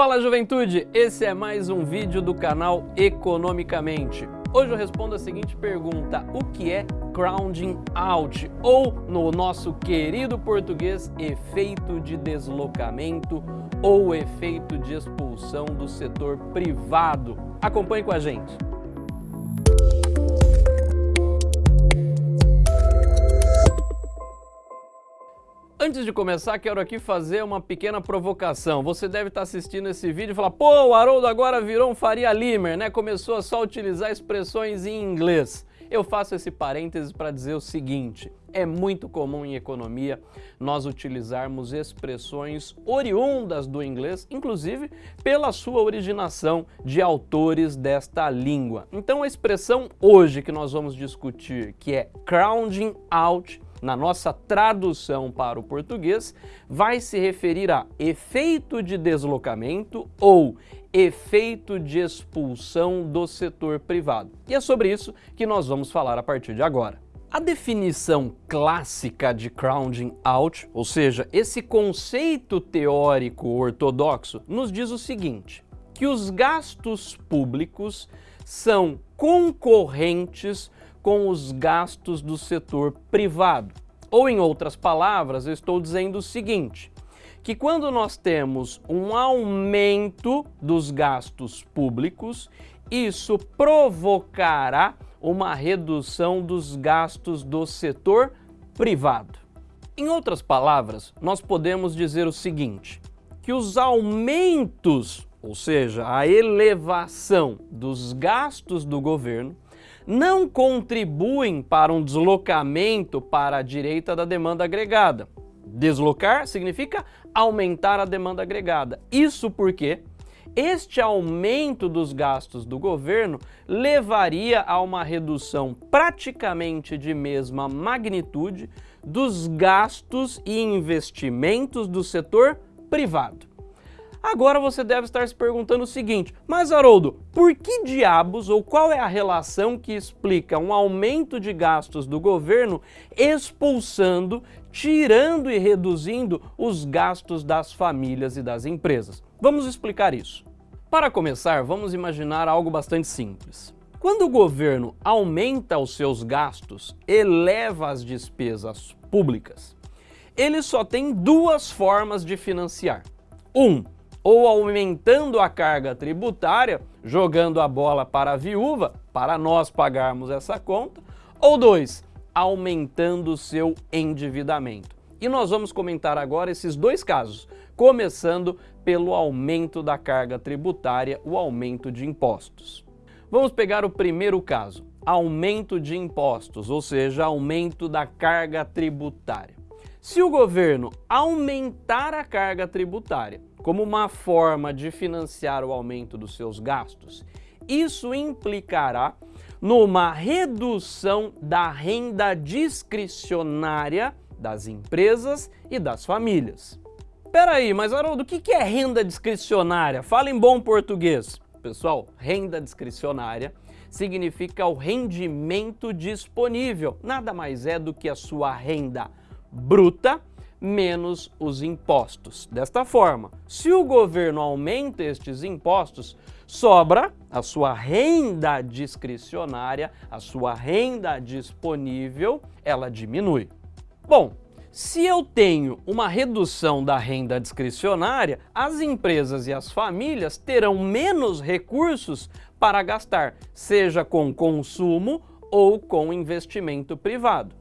Fala juventude, esse é mais um vídeo do canal Economicamente. Hoje eu respondo a seguinte pergunta, o que é crowding out? Ou, no nosso querido português, efeito de deslocamento ou efeito de expulsão do setor privado. Acompanhe com a gente. Antes de começar, quero aqui fazer uma pequena provocação. Você deve estar assistindo esse vídeo e falar, pô, o Haroldo agora virou um Faria Limer, né? Começou a só utilizar expressões em inglês. Eu faço esse parênteses para dizer o seguinte, é muito comum em economia nós utilizarmos expressões oriundas do inglês, inclusive pela sua originação de autores desta língua. Então a expressão hoje que nós vamos discutir, que é crowding out, na nossa tradução para o português, vai se referir a efeito de deslocamento ou efeito de expulsão do setor privado. E é sobre isso que nós vamos falar a partir de agora. A definição clássica de crowding out, ou seja, esse conceito teórico ortodoxo, nos diz o seguinte, que os gastos públicos são concorrentes com os gastos do setor privado. Ou em outras palavras, eu estou dizendo o seguinte, que quando nós temos um aumento dos gastos públicos, isso provocará uma redução dos gastos do setor privado. Em outras palavras, nós podemos dizer o seguinte, que os aumentos, ou seja, a elevação dos gastos do governo, não contribuem para um deslocamento para a direita da demanda agregada. Deslocar significa aumentar a demanda agregada. Isso porque este aumento dos gastos do governo levaria a uma redução praticamente de mesma magnitude dos gastos e investimentos do setor privado. Agora você deve estar se perguntando o seguinte, mas Haroldo, por que diabos ou qual é a relação que explica um aumento de gastos do governo expulsando, tirando e reduzindo os gastos das famílias e das empresas? Vamos explicar isso. Para começar, vamos imaginar algo bastante simples. Quando o governo aumenta os seus gastos, eleva as despesas públicas, ele só tem duas formas de financiar. Um, ou aumentando a carga tributária, jogando a bola para a viúva, para nós pagarmos essa conta, ou dois, aumentando o seu endividamento. E nós vamos comentar agora esses dois casos, começando pelo aumento da carga tributária, o aumento de impostos. Vamos pegar o primeiro caso, aumento de impostos, ou seja, aumento da carga tributária. Se o governo aumentar a carga tributária como uma forma de financiar o aumento dos seus gastos, isso implicará numa redução da renda discricionária das empresas e das famílias. Peraí, mas Haroldo, o que é renda discricionária? Fala em bom português. Pessoal, renda discricionária significa o rendimento disponível. Nada mais é do que a sua renda bruta menos os impostos. Desta forma, se o governo aumenta estes impostos, sobra a sua renda discricionária, a sua renda disponível, ela diminui. Bom, se eu tenho uma redução da renda discricionária, as empresas e as famílias terão menos recursos para gastar, seja com consumo ou com investimento privado.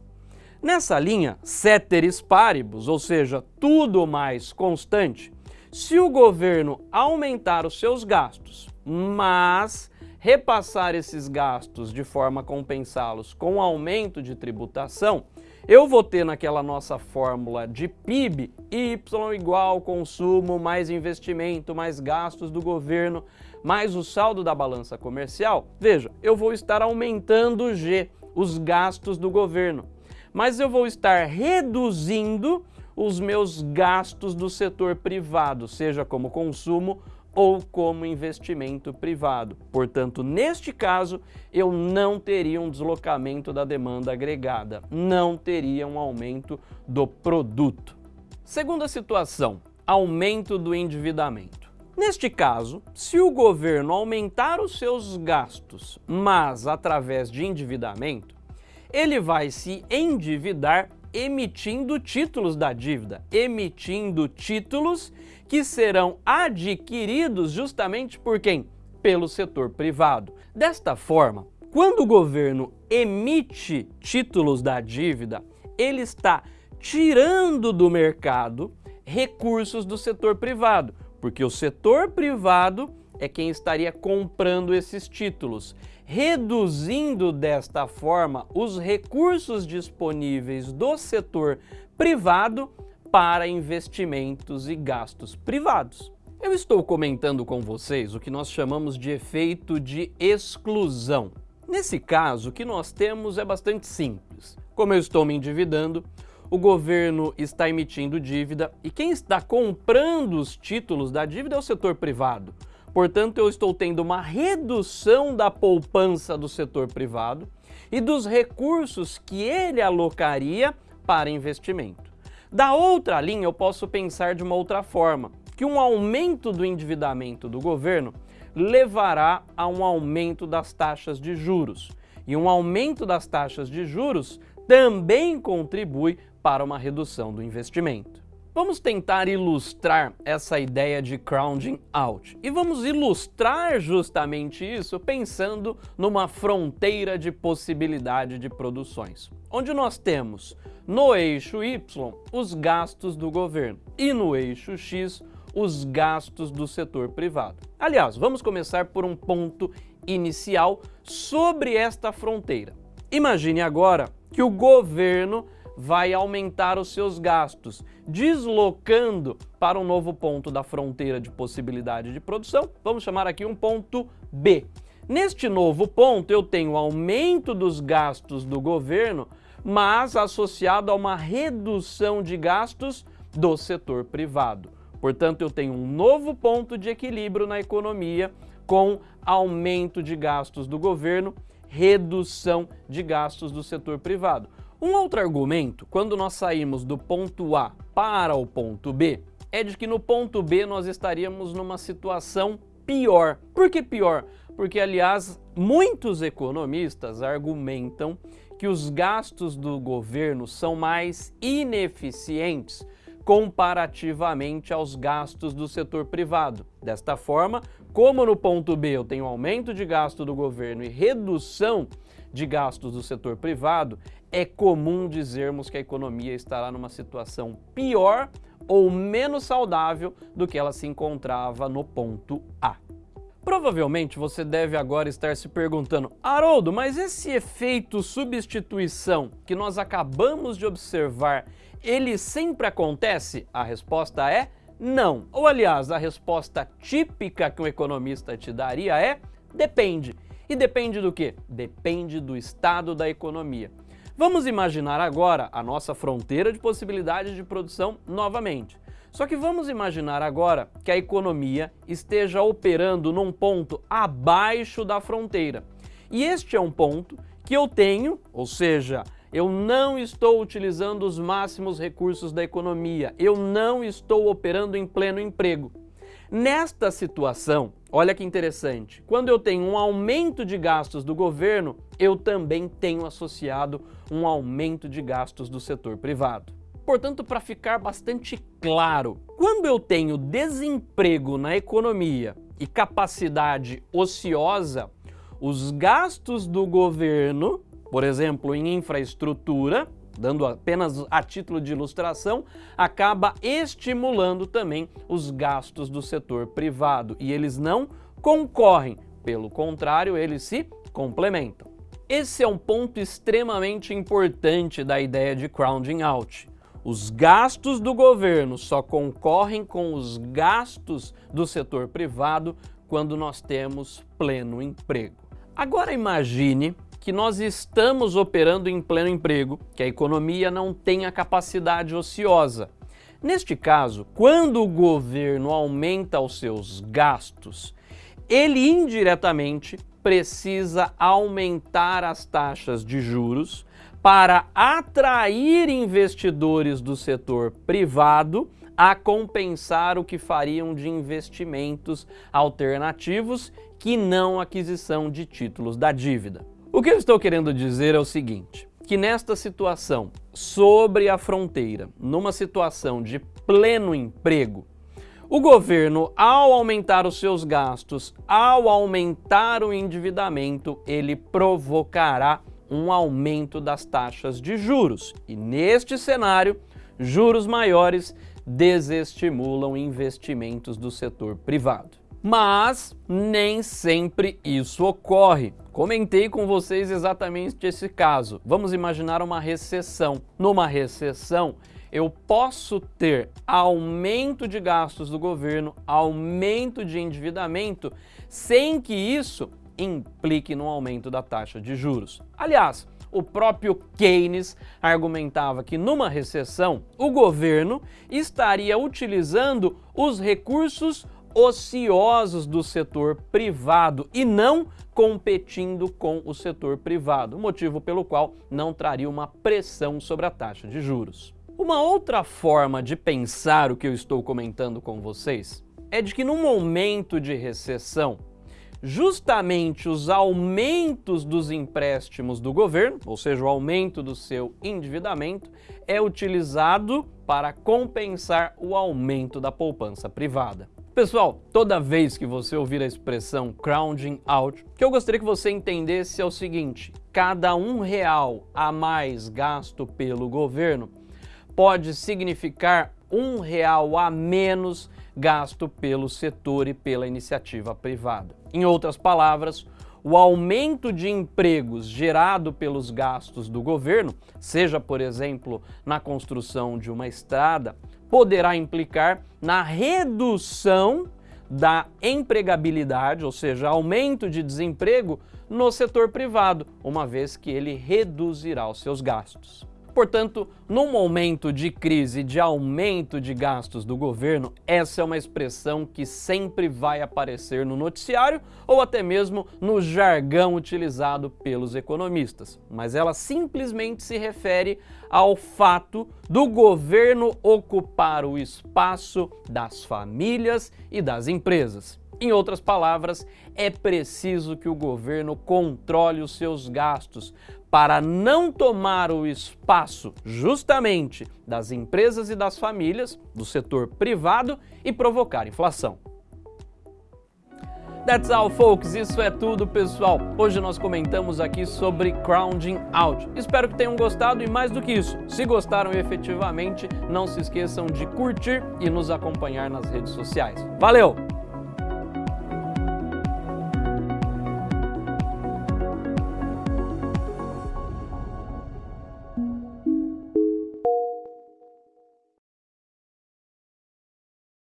Nessa linha, ceteris paribus, ou seja, tudo mais constante, se o governo aumentar os seus gastos, mas repassar esses gastos de forma a compensá-los com aumento de tributação, eu vou ter naquela nossa fórmula de PIB, Y igual consumo mais investimento mais gastos do governo mais o saldo da balança comercial, veja, eu vou estar aumentando G, os gastos do governo mas eu vou estar reduzindo os meus gastos do setor privado, seja como consumo ou como investimento privado. Portanto, neste caso, eu não teria um deslocamento da demanda agregada, não teria um aumento do produto. Segunda situação, aumento do endividamento. Neste caso, se o governo aumentar os seus gastos, mas através de endividamento, ele vai se endividar emitindo títulos da dívida, emitindo títulos que serão adquiridos justamente por quem? Pelo setor privado. Desta forma, quando o governo emite títulos da dívida, ele está tirando do mercado recursos do setor privado, porque o setor privado é quem estaria comprando esses títulos, reduzindo desta forma os recursos disponíveis do setor privado para investimentos e gastos privados. Eu estou comentando com vocês o que nós chamamos de efeito de exclusão. Nesse caso, o que nós temos é bastante simples. Como eu estou me endividando, o governo está emitindo dívida e quem está comprando os títulos da dívida é o setor privado. Portanto, eu estou tendo uma redução da poupança do setor privado e dos recursos que ele alocaria para investimento. Da outra linha, eu posso pensar de uma outra forma, que um aumento do endividamento do governo levará a um aumento das taxas de juros. E um aumento das taxas de juros também contribui para uma redução do investimento. Vamos tentar ilustrar essa ideia de crowding out. E vamos ilustrar justamente isso pensando numa fronteira de possibilidade de produções, onde nós temos no eixo Y os gastos do governo e no eixo X os gastos do setor privado. Aliás, vamos começar por um ponto inicial sobre esta fronteira. Imagine agora que o governo vai aumentar os seus gastos, deslocando para um novo ponto da fronteira de possibilidade de produção, vamos chamar aqui um ponto B. Neste novo ponto eu tenho aumento dos gastos do governo, mas associado a uma redução de gastos do setor privado. Portanto, eu tenho um novo ponto de equilíbrio na economia com aumento de gastos do governo, redução de gastos do setor privado. Um outro argumento, quando nós saímos do ponto A para o ponto B, é de que no ponto B nós estaríamos numa situação pior. Por que pior? Porque, aliás, muitos economistas argumentam que os gastos do governo são mais ineficientes comparativamente aos gastos do setor privado. Desta forma, como no ponto B eu tenho aumento de gasto do governo e redução de gastos do setor privado, é comum dizermos que a economia estará numa situação pior ou menos saudável do que ela se encontrava no ponto A. Provavelmente você deve agora estar se perguntando, Haroldo, mas esse efeito substituição que nós acabamos de observar, ele sempre acontece? A resposta é não. Ou aliás, a resposta típica que um economista te daria é depende. E depende do quê? Depende do estado da economia. Vamos imaginar agora a nossa fronteira de possibilidades de produção novamente. Só que vamos imaginar agora que a economia esteja operando num ponto abaixo da fronteira. E este é um ponto que eu tenho, ou seja, eu não estou utilizando os máximos recursos da economia, eu não estou operando em pleno emprego. Nesta situação, olha que interessante, quando eu tenho um aumento de gastos do governo, eu também tenho associado um aumento de gastos do setor privado. Portanto, para ficar bastante claro, quando eu tenho desemprego na economia e capacidade ociosa, os gastos do governo, por exemplo, em infraestrutura, dando apenas a título de ilustração, acaba estimulando também os gastos do setor privado e eles não concorrem, pelo contrário, eles se complementam. Esse é um ponto extremamente importante da ideia de crowding out. Os gastos do governo só concorrem com os gastos do setor privado quando nós temos pleno emprego. Agora imagine que nós estamos operando em pleno emprego, que a economia não tem a capacidade ociosa. Neste caso, quando o governo aumenta os seus gastos, ele indiretamente precisa aumentar as taxas de juros para atrair investidores do setor privado a compensar o que fariam de investimentos alternativos que não aquisição de títulos da dívida. O que eu estou querendo dizer é o seguinte, que nesta situação, sobre a fronteira, numa situação de pleno emprego, o governo, ao aumentar os seus gastos, ao aumentar o endividamento, ele provocará um aumento das taxas de juros. E neste cenário, juros maiores desestimulam investimentos do setor privado. Mas nem sempre isso ocorre. Comentei com vocês exatamente esse caso. Vamos imaginar uma recessão. Numa recessão, eu posso ter aumento de gastos do governo, aumento de endividamento, sem que isso implique no aumento da taxa de juros. Aliás, o próprio Keynes argumentava que numa recessão o governo estaria utilizando os recursos ociosos do setor privado e não competindo com o setor privado, motivo pelo qual não traria uma pressão sobre a taxa de juros. Uma outra forma de pensar o que eu estou comentando com vocês é de que no momento de recessão, justamente os aumentos dos empréstimos do governo, ou seja, o aumento do seu endividamento, é utilizado para compensar o aumento da poupança privada. Pessoal, toda vez que você ouvir a expressão crowding out, o que eu gostaria que você entendesse é o seguinte, cada um real a mais gasto pelo governo pode significar um real a menos gasto pelo setor e pela iniciativa privada. Em outras palavras, o aumento de empregos gerado pelos gastos do governo, seja, por exemplo, na construção de uma estrada, poderá implicar na redução da empregabilidade, ou seja, aumento de desemprego no setor privado, uma vez que ele reduzirá os seus gastos. Portanto, num momento de crise, de aumento de gastos do governo, essa é uma expressão que sempre vai aparecer no noticiário ou até mesmo no jargão utilizado pelos economistas. Mas ela simplesmente se refere ao fato do governo ocupar o espaço das famílias e das empresas. Em outras palavras, é preciso que o governo controle os seus gastos para não tomar o espaço justamente das empresas e das famílias, do setor privado e provocar inflação. That's all, folks. Isso é tudo, pessoal. Hoje nós comentamos aqui sobre crowding out. Espero que tenham gostado e mais do que isso, se gostaram efetivamente, não se esqueçam de curtir e nos acompanhar nas redes sociais. Valeu!